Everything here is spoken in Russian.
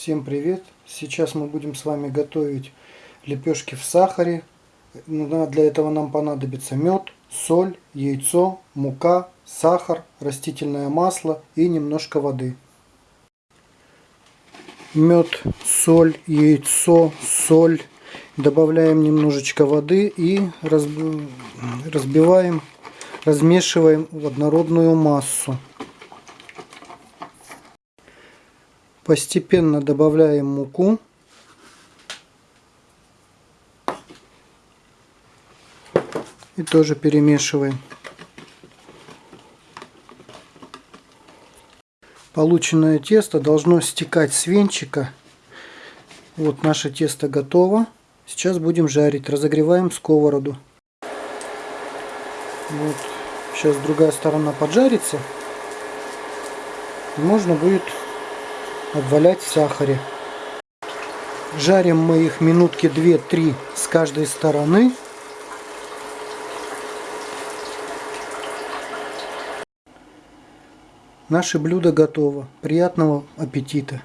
Всем привет! Сейчас мы будем с вами готовить лепешки в сахаре. Ну, Для этого нам понадобится мед, соль, яйцо, мука, сахар, растительное масло и немножко воды. Мед, соль, яйцо, соль. Добавляем немножечко воды и разбиваем, размешиваем в однородную массу. Постепенно добавляем муку. И тоже перемешиваем. Полученное тесто должно стекать с венчика. Вот наше тесто готово. Сейчас будем жарить. Разогреваем сковороду. Вот. Сейчас другая сторона поджарится. Можно будет обвалять в сахаре. Жарим мы их минутки 2-3 с каждой стороны. Наше блюдо готово. Приятного аппетита!